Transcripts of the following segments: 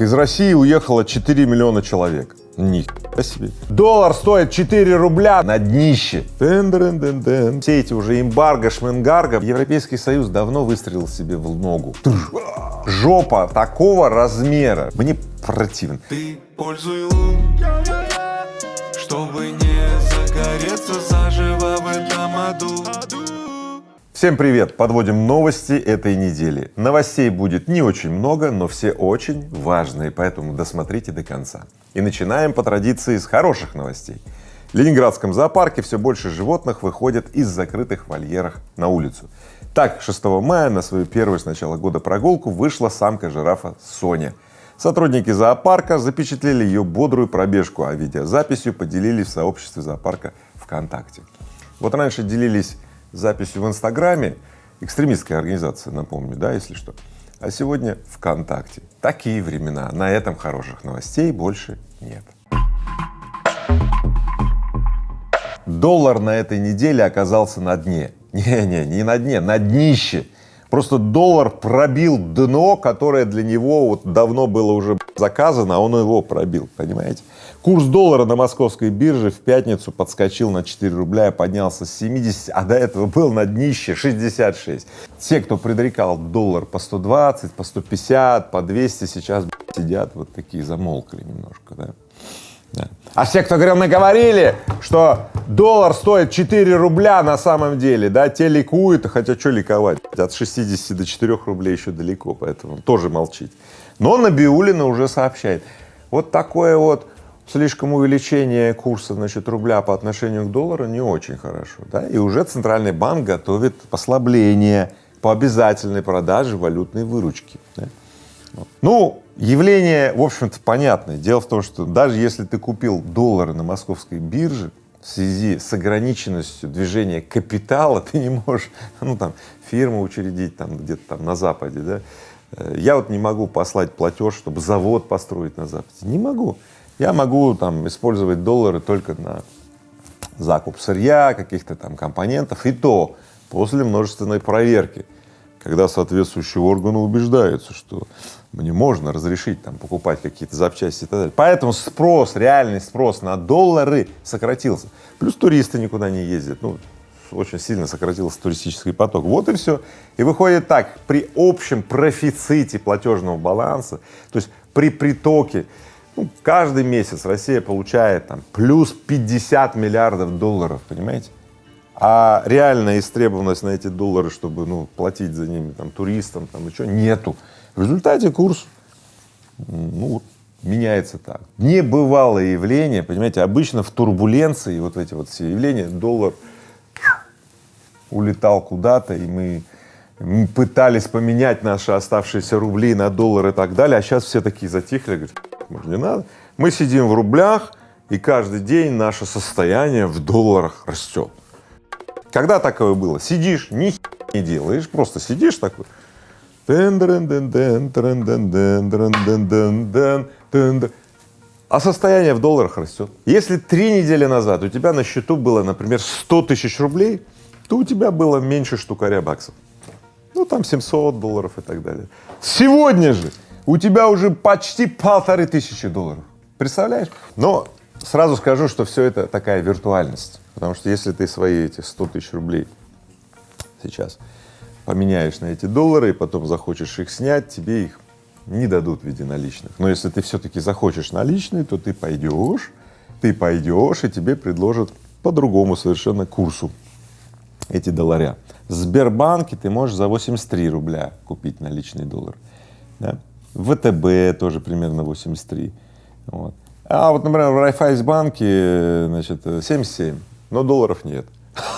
Из России уехало 4 миллиона человек. Нихуя себе. Доллар стоит 4 рубля на днище. Дын -дын -дын -дын. Все эти уже эмбарго, шменгарго. Европейский Союз давно выстрелил себе в ногу. Жопа такого размера. Мне противно. Ты пользуй лун, чтобы не загореться заживо в этом аду. Всем привет! Подводим новости этой недели. Новостей будет не очень много, но все очень важные, поэтому досмотрите до конца. И начинаем по традиции с хороших новостей. В Ленинградском зоопарке все больше животных выходят из закрытых вольерах на улицу. Так, 6 мая на свою первую с начала года прогулку вышла самка жирафа Соня. Сотрудники зоопарка запечатлели ее бодрую пробежку, а видеозаписью поделились в сообществе зоопарка ВКонтакте. Вот раньше делились записью в Инстаграме, экстремистская организация, напомню, да, если что, а сегодня ВКонтакте. Такие времена, на этом хороших новостей больше нет. Доллар на этой неделе оказался на дне. Не-не, не на дне, на днище. Просто доллар пробил дно, которое для него вот давно было уже заказано, а он его пробил, понимаете? Курс доллара на московской бирже в пятницу подскочил на 4 рубля и поднялся с 70, а до этого был на днище 66. Те, кто предрекал доллар по 120, по 150, по 200, сейчас сидят вот такие, замолкли немножко, да. Да. А все, кто говорил, мы говорили, что доллар стоит 4 рубля на самом деле, да, те ликуют, хотя что ликовать, от 60 до 4 рублей еще далеко, поэтому тоже молчите. Но Набиулина уже сообщает, вот такое вот слишком увеличение курса, значит, рубля по отношению к доллару не очень хорошо, да, и уже Центральный банк готовит послабление по обязательной продаже валютной выручки. Да? Ну, явление, в общем-то, понятное. Дело в том, что даже если ты купил доллары на московской бирже, в связи с ограниченностью движения капитала ты не можешь, ну там, фирму учредить там где-то там на Западе, да. Э, я вот не могу послать платеж, чтобы завод построить на Западе. Не могу. Я могу там использовать доллары только на закуп сырья, каких-то там компонентов, и то после множественной проверки, когда соответствующие органы убеждаются, что мне можно разрешить там покупать какие-то запчасти и так далее. Поэтому спрос, реальный спрос на доллары сократился. Плюс туристы никуда не ездят, ну, очень сильно сократился туристический поток. Вот и все. И выходит так, при общем профиците платежного баланса, то есть при притоке, ну, каждый месяц Россия получает там плюс 50 миллиардов долларов, понимаете? А реальная истребованность на эти доллары, чтобы, ну, платить за ними там туристам, там, что, нету. В результате курс, ну, меняется так. Небывалое явление, понимаете, обычно в турбуленции, вот эти вот все явления, доллар улетал куда-то, и мы, пытались поменять наши оставшиеся рубли на доллар и так далее, а сейчас все такие затихли, говорят, может, не надо. Мы сидим в рублях, и каждый день наше состояние в долларах растет. Когда такое было? Сидишь, ни не делаешь, просто сидишь такой, а состояние в долларах растет. Если три недели назад у тебя на счету было, например, 100 тысяч рублей, то у тебя было меньше штукаря баксов. Ну, там 700 долларов и так далее. Сегодня же у тебя уже почти полторы тысячи долларов. Представляешь? Но сразу скажу, что все это такая виртуальность. Потому что если ты свои эти 100 тысяч рублей сейчас поменяешь на эти доллары и потом захочешь их снять, тебе их не дадут в виде наличных. Но если ты все-таки захочешь наличные, то ты пойдешь, ты пойдешь и тебе предложат по другому совершенно курсу эти долларя. В Сбербанке ты можешь за 83 рубля купить наличный доллар. Да? ВТБ тоже примерно 83. Вот. А вот, например, в Райфайсбанке, значит, 77, но долларов нет.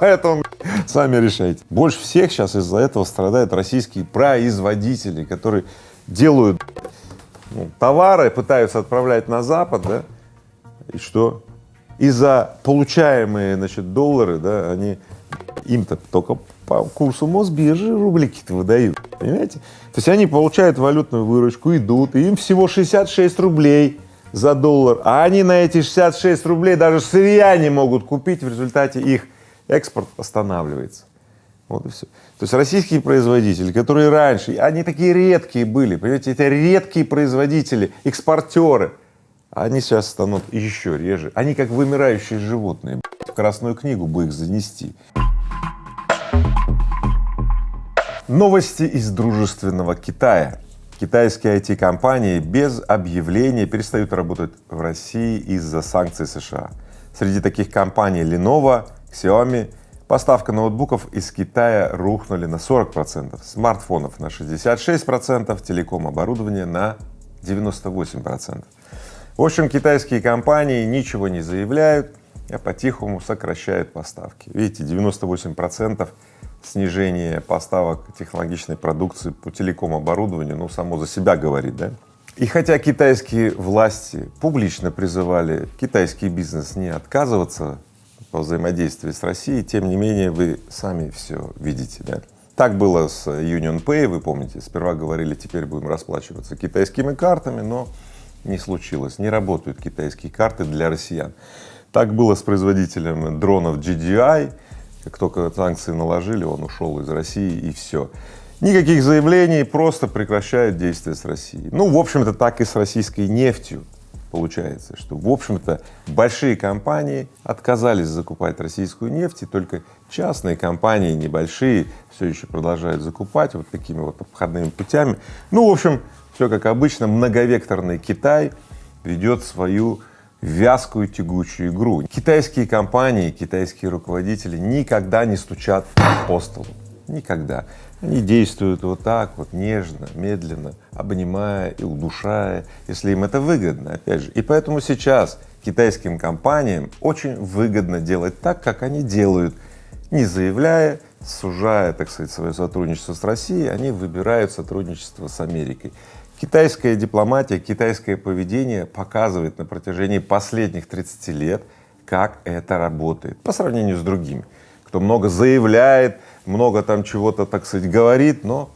Поэтому сами решайте. Больше всех сейчас из-за этого страдают российские производители, которые делают ну, товары, пытаются отправлять на Запад, да, и что? И за получаемые, значит, доллары, да, они им-то только по курсу Мосбиржи рублики-то выдают, понимаете? То есть они получают валютную выручку, идут, и им всего 66 рублей за доллар, а они на эти 66 рублей даже сырья не могут купить, в результате их экспорт останавливается. Вот и все. То есть российские производители, которые раньше, они такие редкие были, понимаете, это редкие производители, экспортеры, они сейчас станут еще реже. Они как вымирающие животные. В Красную книгу бы их занести. Новости из дружественного Китая. Китайские IT-компании без объявления перестают работать в России из-за санкций США. Среди таких компаний Lenovo, Xiaomi, поставка ноутбуков из Китая рухнули на 40 процентов, смартфонов на 66 процентов, телеком оборудования на 98 процентов. В общем, китайские компании ничего не заявляют, а по-тихому сокращают поставки. Видите, 98 процентов снижение поставок технологичной продукции по телеком-оборудованию, ну, само за себя говорит, да? И хотя китайские власти публично призывали китайский бизнес не отказываться по взаимодействию с Россией, тем не менее вы сами все видите, да? Так было с Union Pay, вы помните, сперва говорили, теперь будем расплачиваться китайскими картами, но не случилось, не работают китайские карты для россиян. Так было с производителем дронов GDI, как только санкции наложили, он ушел из России и все. Никаких заявлений, просто прекращают действия с Россией. Ну, в общем-то, так и с российской нефтью получается, что, в общем-то, большие компании отказались закупать российскую нефть, и только частные компании, небольшие, все еще продолжают закупать вот такими вот обходными путями. Ну, в общем, все как обычно, многовекторный Китай ведет свою вязкую тягучую игру. Китайские компании, китайские руководители никогда не стучат по столу, никогда. Они действуют вот так вот нежно, медленно, обнимая и удушая, если им это выгодно, опять же. И поэтому сейчас китайским компаниям очень выгодно делать так, как они делают, не заявляя, сужая, так сказать, свое сотрудничество с Россией, они выбирают сотрудничество с Америкой. Китайская дипломатия, китайское поведение показывает на протяжении последних 30 лет, как это работает по сравнению с другими, кто много заявляет, много там чего-то, так сказать, говорит, но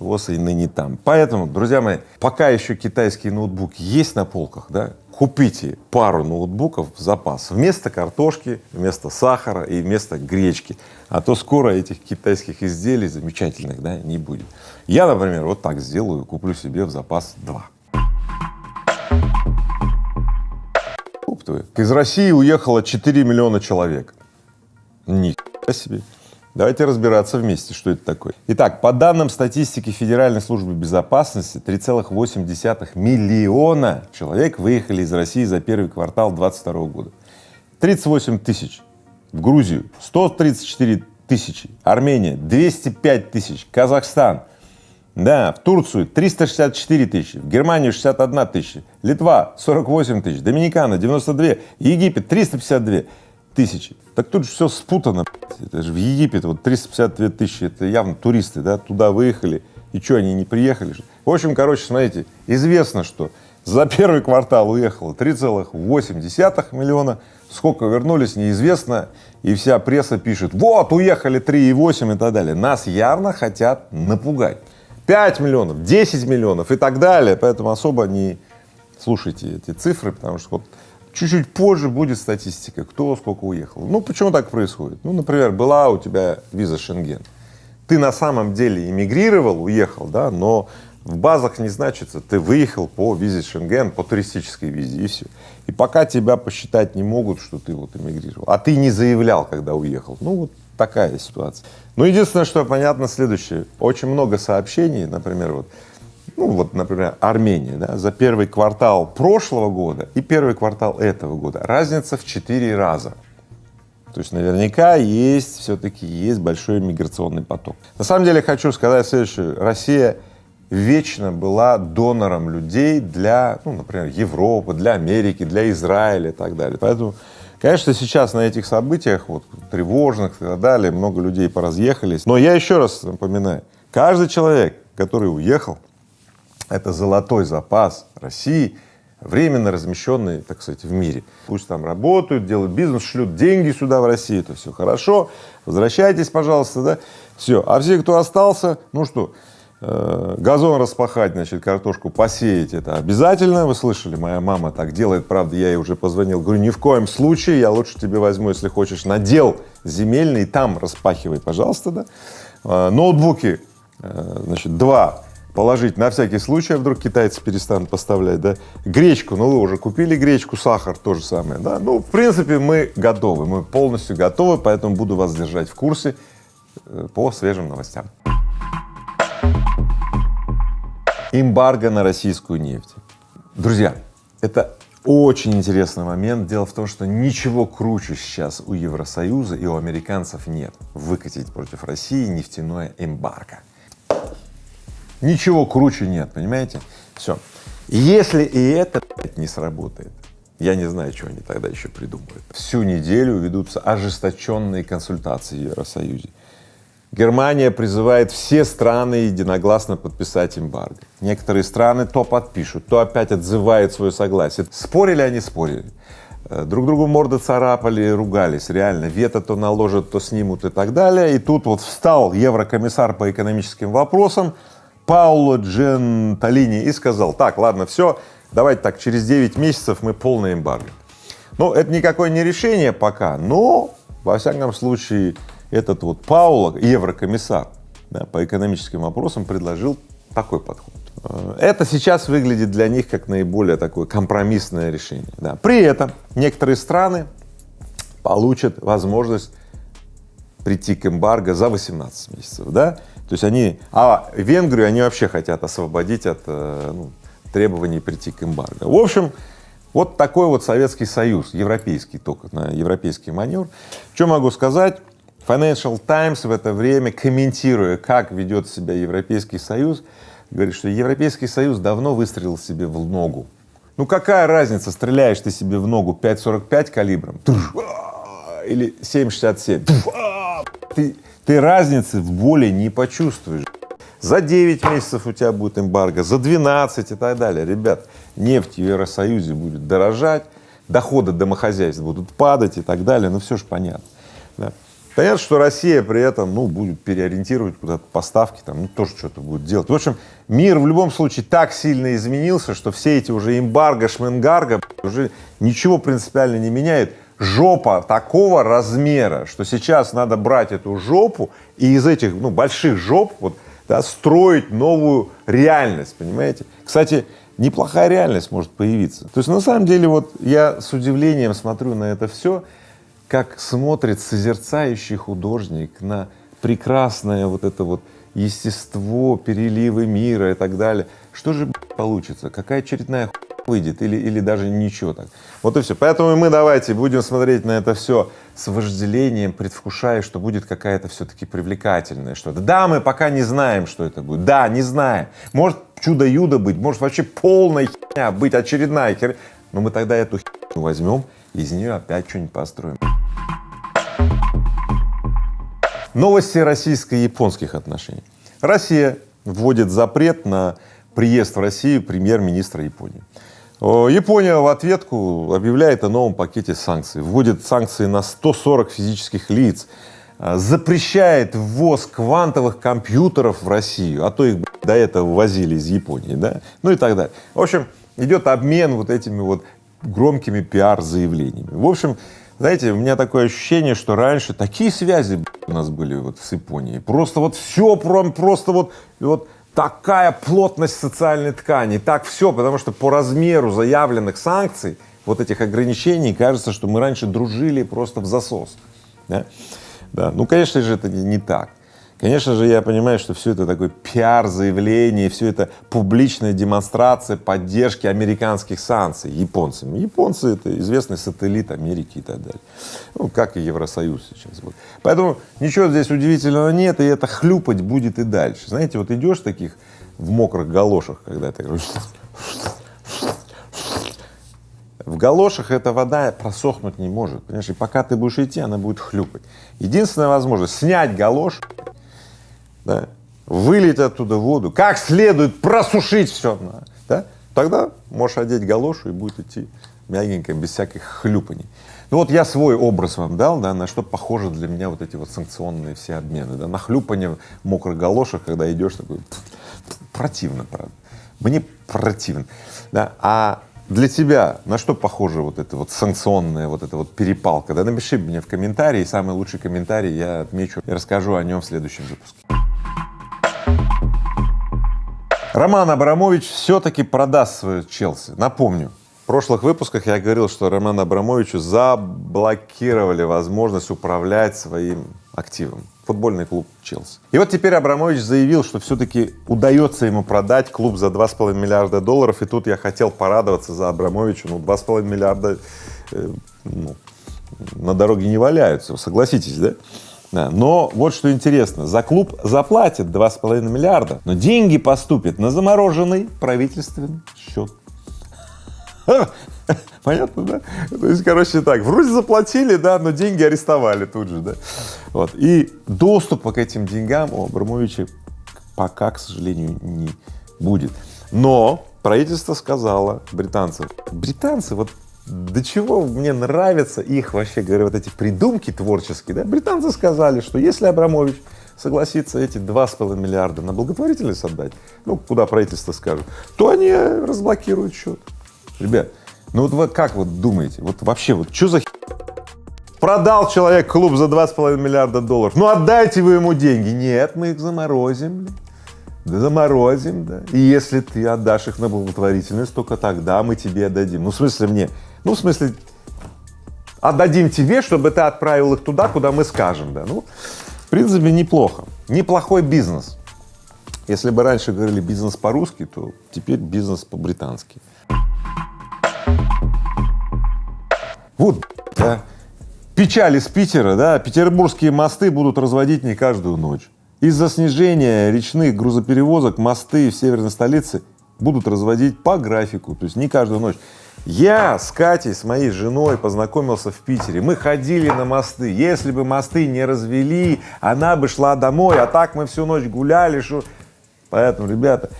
ВОЗ и ныне там. Поэтому, друзья мои, пока еще китайские ноутбуки есть на полках, да, купите пару ноутбуков в запас вместо картошки, вместо сахара и вместо гречки, а то скоро этих китайских изделий замечательных, да, не будет. Я, например, вот так сделаю, куплю себе в запас два. Из России уехало 4 миллиона человек. Ни себе. Давайте разбираться вместе, что это такое. Итак, по данным статистики Федеральной службы безопасности, 3,8 миллиона человек выехали из России за первый квартал 2022 года. 38 тысяч в Грузию, 134 тысячи, Армения 205 тысяч, Казахстан, да, в Турцию 364 тысячи, в Германию 61 тысяча, Литва 48 тысяч, Доминикана 92, Египет 352 тысячи. Так тут же все спутано. Это же в Египет вот 352 тысячи, это явно туристы, да, туда выехали. И что, они не приехали? В общем, короче, смотрите, известно, что за первый квартал уехало 3,8 миллиона, сколько вернулись, неизвестно, и вся пресса пишет, вот, уехали 3,8 и так далее. Нас явно хотят напугать. 5 миллионов, 10 миллионов и так далее, поэтому особо не слушайте эти цифры, потому что вот чуть-чуть позже будет статистика, кто сколько уехал. Ну, почему так происходит? Ну, например, была у тебя виза Шенген, ты на самом деле эмигрировал, уехал, да, но в базах не значится, ты выехал по визе Шенген, по туристической визе и все. И пока тебя посчитать не могут, что ты вот эмигрировал, а ты не заявлял, когда уехал. Ну, вот такая ситуация. Ну, единственное, что понятно следующее. Очень много сообщений, например, вот, ну, вот, например, Армения, да, за первый квартал прошлого года и первый квартал этого года. Разница в четыре раза. То есть наверняка есть, все-таки есть большой миграционный поток. На самом деле хочу сказать следующее. Россия вечно была донором людей для, ну, например, Европы, для Америки, для Израиля и так далее. Поэтому Конечно, сейчас на этих событиях, вот, тревожных и так далее, много людей поразъехались. Но я еще раз напоминаю, каждый человек, который уехал, это золотой запас России, временно размещенный, так сказать, в мире. Пусть там работают, делают бизнес, шлют деньги сюда, в Россию, это все хорошо, возвращайтесь, пожалуйста, да, все. А все, кто остался, ну что, Э, газон распахать, значит, картошку посеять, это обязательно. Вы слышали, моя мама так делает, правда, я ей уже позвонил, говорю, ни в коем случае, я лучше тебе возьму, если хочешь, надел земельный, там распахивай, пожалуйста, да. Э, ноутбуки, э, значит, два положить на всякий случай, а вдруг китайцы перестанут поставлять, да. Гречку, ну вы уже купили гречку, сахар, то же самое, да. Ну, в принципе, мы готовы, мы полностью готовы, поэтому буду вас держать в курсе по свежим новостям. Эмбарго на российскую нефть. Друзья, это очень интересный момент. Дело в том, что ничего круче сейчас у Евросоюза и у американцев нет. Выкатить против России нефтяное эмбарго. Ничего круче нет, понимаете? Все. Если и это не сработает, я не знаю, что они тогда еще придумают. Всю неделю ведутся ожесточенные консультации в Евросоюзе. Германия призывает все страны единогласно подписать эмбарго. Некоторые страны то подпишут, то опять отзывают свое согласие. Спорили они, спорили. Э, друг другу морды царапали, ругались, реально. Вето то наложат, то снимут и так далее. И тут вот встал еврокомиссар по экономическим вопросам Пауло Дженталини и сказал, так, ладно, все, давайте так, через 9 месяцев мы полный эмбарго. Ну, это никакое не решение пока, но, во всяком случае, этот вот Пауло, еврокомиссар да, по экономическим вопросам, предложил такой подход. Э, это сейчас выглядит для них как наиболее такое компромиссное решение. Да. При этом некоторые страны получат возможность прийти к эмбарго за 18 месяцев, да, то есть они, а Венгрию они вообще хотят освободить от э, ну, требований прийти к эмбарго. В общем, вот такой вот Советский Союз, европейский только, на европейский маневр. Что могу сказать? Financial Times в это время, комментируя, как ведет себя Европейский Союз, говорит, что Европейский Союз давно выстрелил себе в ногу. Ну какая разница, стреляешь ты себе в ногу 5,45 калибром или 7,67, ты, ты разницы в боли не почувствуешь. За 9 месяцев у тебя будет эмбарго, за 12 и так далее. Ребят, нефть в Евросоюзе будет дорожать, доходы домохозяйств будут падать и так далее, ну все же понятно. Да. Понятно, что Россия при этом, ну, будет переориентировать куда-то поставки, там, ну, тоже что-то будет делать. В общем, мир в любом случае так сильно изменился, что все эти уже эмбарго, шменгарго уже ничего принципиально не меняет. Жопа такого размера, что сейчас надо брать эту жопу и из этих, ну, больших жоп, вот, да, строить новую реальность, понимаете? Кстати, неплохая реальность может появиться. То есть, на самом деле, вот я с удивлением смотрю на это все, как смотрит созерцающий художник на прекрасное вот это вот естество, переливы мира и так далее. Что же получится? Какая очередная выйдет или, или даже ничего так. Вот и все. Поэтому мы давайте будем смотреть на это все с вожделением, предвкушая, что будет какая-то все-таки привлекательная что-то. Да, мы пока не знаем, что это будет. Да, не знаем. Может чудо-юдо быть, может вообще полная херня быть, очередная херня. Но мы тогда эту херню возьмем, из нее опять что-нибудь построим. Новости российско-японских отношений. Россия вводит запрет на приезд в Россию премьер-министра Японии. Япония в ответку объявляет о новом пакете санкций, вводит санкции на 140 физических лиц, а, запрещает ввоз квантовых компьютеров в Россию, а то их до этого возили из Японии, да, ну и так далее. В общем, идет обмен вот этими вот громкими пиар-заявлениями. В общем, знаете, у меня такое ощущение, что раньше такие связи у нас были вот с Японией. Просто вот все, просто вот, вот такая плотность социальной ткани, так все, потому что по размеру заявленных санкций, вот этих ограничений, кажется, что мы раньше дружили просто в засос. Да? Да. Ну, конечно же, это не так. Конечно же, я понимаю, что все это такой пиар-заявление, все это публичная демонстрация поддержки американских санкций японцами. Японцы — это известный сателлит Америки и так далее. Ну, как и Евросоюз сейчас. Вот. Поэтому ничего здесь удивительного нет, и это хлюпать будет и дальше. Знаете, вот идешь таких в мокрых галошах, когда ты в галошах эта вода просохнуть не может, понимаешь, и пока ты будешь идти, она будет хлюпать. Единственная возможность снять галош да, вылить оттуда воду, как следует просушить все, да, тогда можешь одеть галошу и будет идти мягенько, без всяких хлюпаний. Ну вот я свой образ вам дал, да, на что похожи для меня вот эти вот санкционные все обмены, да, на хлюпание в мокрых галошах, когда идешь такой, противно, правда. Мне противно. Да? А для тебя на что похоже вот это вот санкционная вот эта вот перепалка? Да напиши мне в комментарии, самый лучший комментарий я отмечу и расскажу о нем в следующем выпуске. Роман Абрамович все-таки продаст свою Челси. Напомню, в прошлых выпусках я говорил, что Роману Абрамовичу заблокировали возможность управлять своим активом. Футбольный клуб Челси. И вот теперь Абрамович заявил, что все-таки удается ему продать клуб за 2,5 миллиарда долларов. И тут я хотел порадоваться за Абрамовича. Ну, 2,5 миллиарда э, ну, на дороге не валяются, согласитесь, да? Но вот что интересно, за клуб заплатят 2,5 миллиарда, но деньги поступят на замороженный правительственный счет. Понятно, да? То есть, короче, так, вроде заплатили, да, но деньги арестовали тут же, да. Вот. И доступа к этим деньгам у Абрамовича пока, к сожалению, не будет. Но правительство сказало британцев, британцы, вот до чего мне нравятся их вообще, говорю, вот эти придумки творческие, да, британцы сказали, что если Абрамович согласится эти два с половиной миллиарда на благотворительность отдать, ну, куда правительство скажет, то они разблокируют счет. Ребят, ну вот вы как вот думаете, вот вообще вот что за Продал человек клуб за 2,5 миллиарда долларов, ну отдайте вы ему деньги. Нет, мы их заморозим, да заморозим, да. И если ты отдашь их на благотворительность, только тогда мы тебе отдадим. Ну, в смысле мне? Ну, в смысле, отдадим тебе, чтобы ты отправил их туда, куда мы скажем, да. Ну, в принципе, неплохо. Неплохой бизнес. Если бы раньше говорили бизнес по-русски, то теперь бизнес по-британски. Вот, да, печаль из Питера, да, петербургские мосты будут разводить не каждую ночь. Из-за снижения речных грузоперевозок мосты в северной столице будут разводить по графику, то есть не каждую ночь. Я с Катей, с моей женой познакомился в Питере, мы ходили на мосты, если бы мосты не развели, она бы шла домой, а так мы всю ночь гуляли, что... Поэтому, ребята,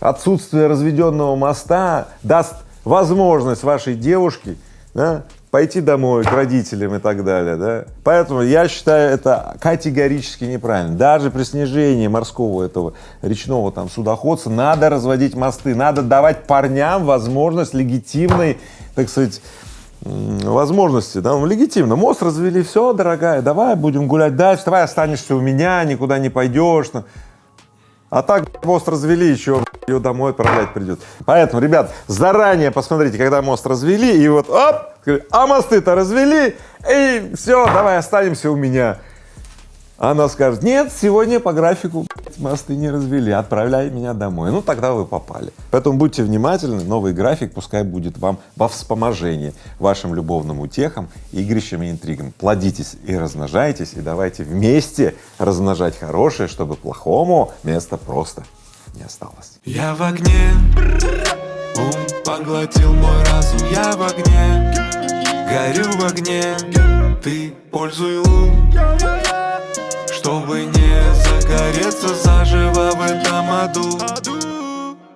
отсутствие разведенного моста даст возможность вашей девушке да, пойти домой к родителям и так далее, да. Поэтому я считаю это категорически неправильно. Даже при снижении морского этого речного там судоходства надо разводить мосты, надо давать парням возможность легитимной, так сказать, возможности, да, ну, легитимно. Мост развели, все, дорогая, давай будем гулять дальше, давай останешься у меня, никуда не пойдешь. А так мост развели, еще ее домой отправлять придет. Поэтому, ребят, заранее посмотрите, когда мост развели, и вот, оп, а мосты-то развели, и все, давай останемся у меня. Она скажет, нет, сегодня по графику мосты не развели, отправляй меня домой. Ну, тогда вы попали. Поэтому будьте внимательны, новый график пускай будет вам во вспоможение вашим любовным утехам, игрищам и интригам. Плодитесь и размножайтесь, и давайте вместе размножать хорошее, чтобы плохому места просто не осталось. Я в огне, ум поглотил мой разум, я в огне, горю в огне, ты пользуй лун, чтобы не загореться заживо в этом аду.